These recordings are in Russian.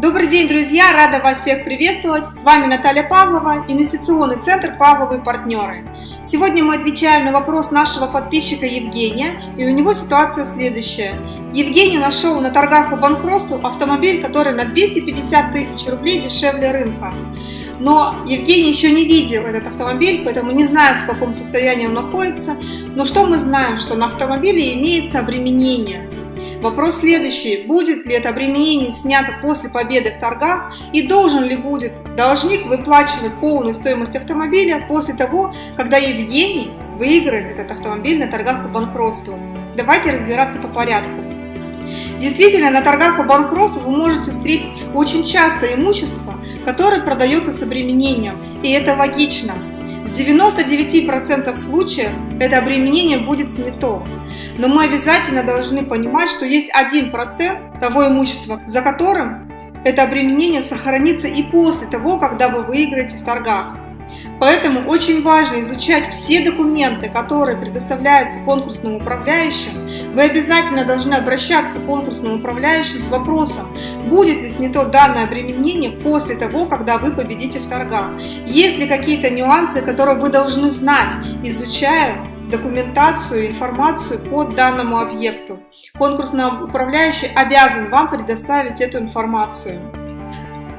Добрый день, друзья! Рада вас всех приветствовать! С вами Наталья Павлова, инвестиционный центр «Павловые партнеры». Сегодня мы отвечаем на вопрос нашего подписчика Евгения, и у него ситуация следующая. Евгений нашел на торгах по банкротству автомобиль, который на 250 тысяч рублей дешевле рынка. Но Евгений еще не видел этот автомобиль, поэтому не знает, в каком состоянии он находится. Но что мы знаем, что на автомобиле имеется обременение. Вопрос следующий. Будет ли это обременение снято после победы в торгах и должен ли будет должник выплачивать полную стоимость автомобиля после того, когда Евгений выиграет этот автомобиль на торгах по банкротству? Давайте разбираться по порядку. Действительно, на торгах по банкротству вы можете встретить очень часто имущество, которое продается с обременением, и это логично. В 99% случаев это обременение будет снято. Но мы обязательно должны понимать, что есть 1% того имущества, за которым это обременение сохранится и после того, когда вы выиграете в торгах. Поэтому очень важно изучать все документы, которые предоставляются конкурсным управляющим. Вы обязательно должны обращаться к конкурсному управляющему с вопросом, будет ли снято данное обременение после того, когда вы победите в торгах. Есть ли какие-то нюансы, которые вы должны знать, изучая документацию, информацию по данному объекту. Конкурсный управляющий обязан вам предоставить эту информацию.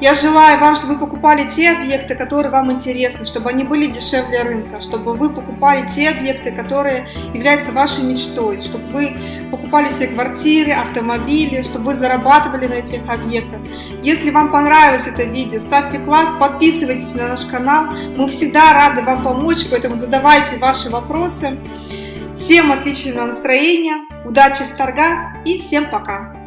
Я желаю вам, чтобы вы покупали те объекты, которые вам интересны, чтобы они были дешевле рынка, чтобы вы покупали те объекты, которые являются вашей мечтой, чтобы вы покупали себе квартиры, автомобили, чтобы вы зарабатывали на этих объектах. Если вам понравилось это видео, ставьте класс, подписывайтесь на наш канал. Мы всегда рады вам помочь, поэтому задавайте ваши вопросы. Всем отличного настроения, удачи в торгах и всем пока!